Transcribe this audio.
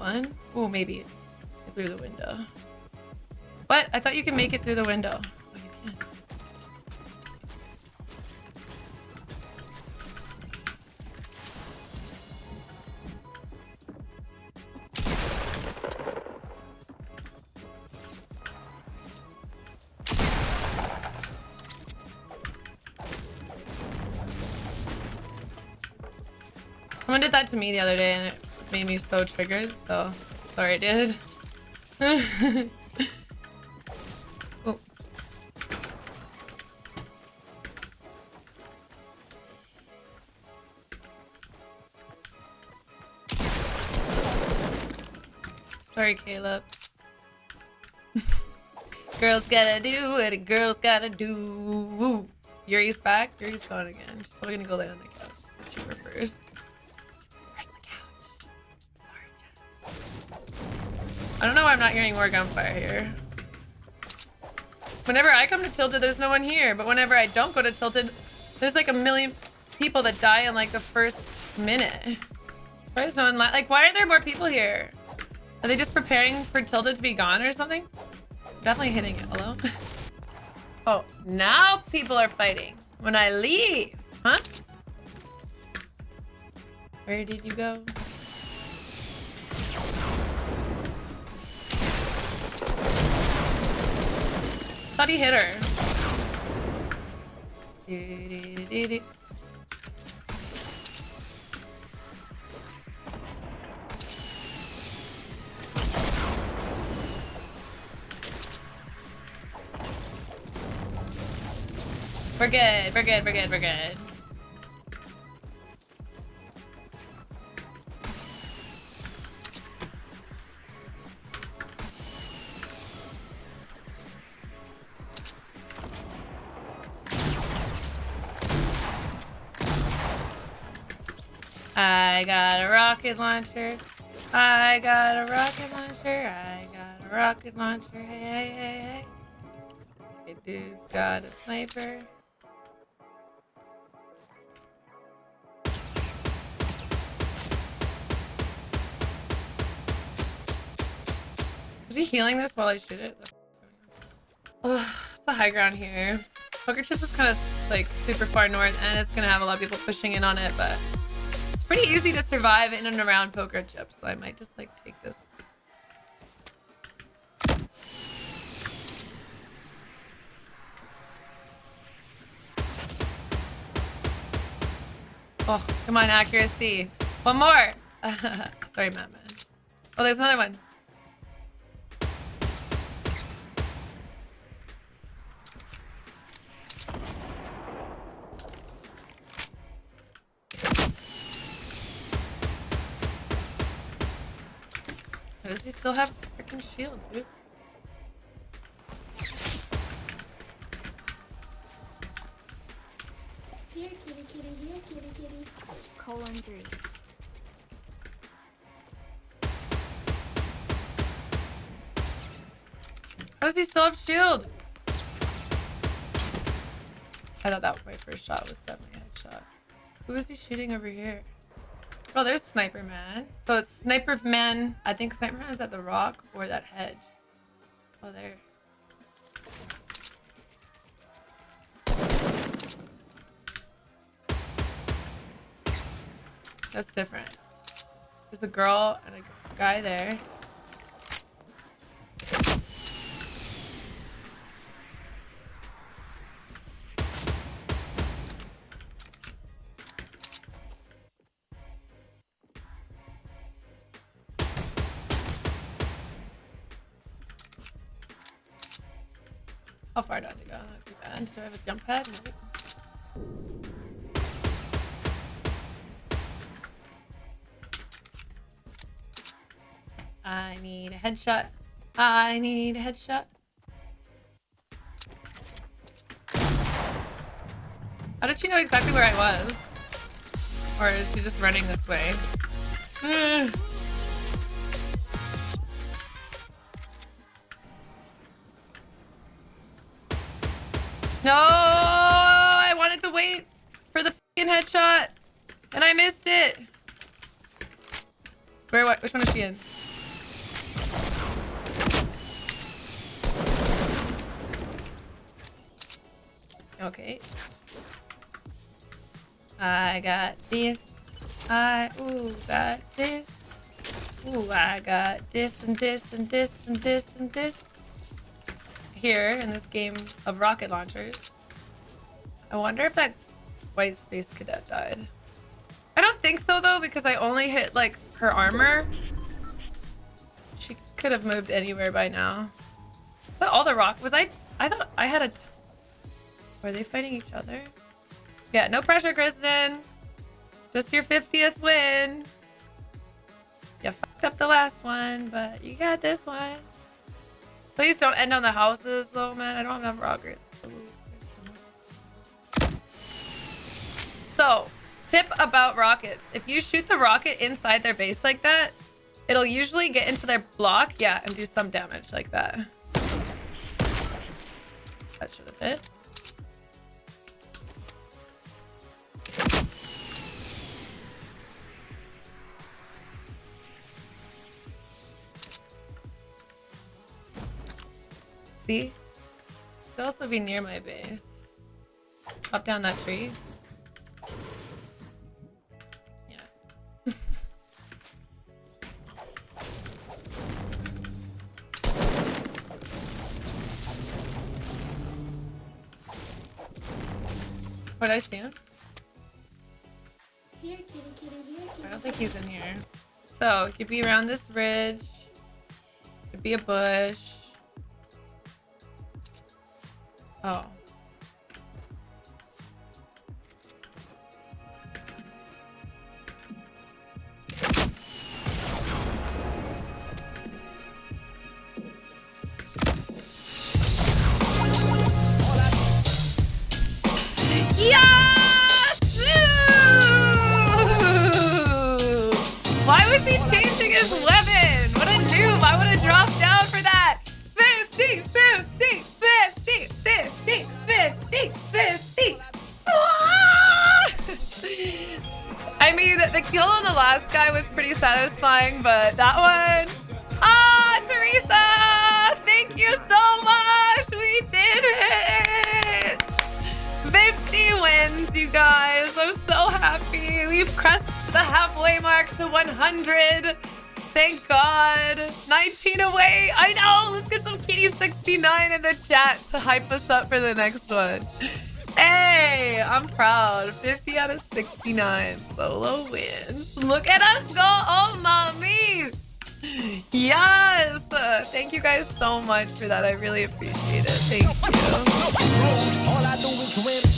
one. Oh, maybe through the window. What? I thought you could make it through the window. Oh. Someone did that to me the other day and it made me so triggered, so sorry, dude. oh. Sorry, Caleb. girls gotta do what a girl's gotta do. Yuri's back. Yuri's gone again. She's probably gonna go lay on the couch. She prefers. I don't know why I'm not hearing more gunfire here. Whenever I come to Tilted, there's no one here. But whenever I don't go to Tilted, there's like a million people that die in like the first minute. Why is no one like, why are there more people here? Are they just preparing for Tilted to be gone or something? Definitely hitting it. Hello? oh, now people are fighting. When I leave, huh? Where did you go? Thought he hit her. We're good, we're good, we're good, we're good. I got a rocket launcher. I got a rocket launcher. I got a rocket launcher. Hey, hey, hey, hey. Dude's got a sniper. Is he healing this while I shoot it? Oh, it's a high ground here. Poker Chips is kind of like super far north and it's gonna have a lot of people pushing in on it, but pretty easy to survive in and around poker chips, so I might just like take this. Oh, come on, accuracy. One more. Sorry, Matt. Oh, there's another one. Does he still have freaking shield, dude? Here, kitty, kitty, here, kitty, kitty. Colon three. How does he still have shield? I thought that was my first shot was definitely a headshot. Who is he shooting over here? Oh, there's Sniper Man. So it's Sniper Man. I think Sniper Man is at the rock or that hedge. Oh, there. That's different. There's a girl and a guy there. How far do I go? Do I have a jump pad? No. I need a headshot. I need a headshot. How did she know exactly where I was? Or is she just running this way? No, I wanted to wait for the headshot, and I missed it. Where? What? Which one is she in? Okay. I got this. I ooh got this. Ooh, I got this and this and this and this and this. Here in this game of rocket launchers. I wonder if that white space cadet died. I don't think so though because I only hit like her armor. She could have moved anywhere by now. Is that all the rock? Was I? I thought I had a. Were they fighting each other? Yeah, no pressure, Kristen. Just your 50th win. You fucked up the last one, but you got this one. Please don't end on the houses though, man. I don't have enough rockets. So, tip about rockets. If you shoot the rocket inside their base like that, it'll usually get into their block. Yeah, and do some damage like that. That should have hit. See? Could also be near my base. Up down that tree. Yeah. What I see him? Here, kitty, kitty, here, kitty. I don't think he's in here. So, it could be around this ridge. Could be a bush. Oh. Yes! Satisfying, but that one. Ah, Teresa! Thank you so much! We did it! 50 wins, you guys. I'm so happy. We've crossed the halfway mark to 100. Thank God. 19 away. I know. Let's get some Kitty 69 in the chat to hype us up for the next one. Hey, I'm proud. 50 out of 69 solo wins. Look at us go. Oh, mommy. Yes. Thank you guys so much for that. I really appreciate it. Thank you.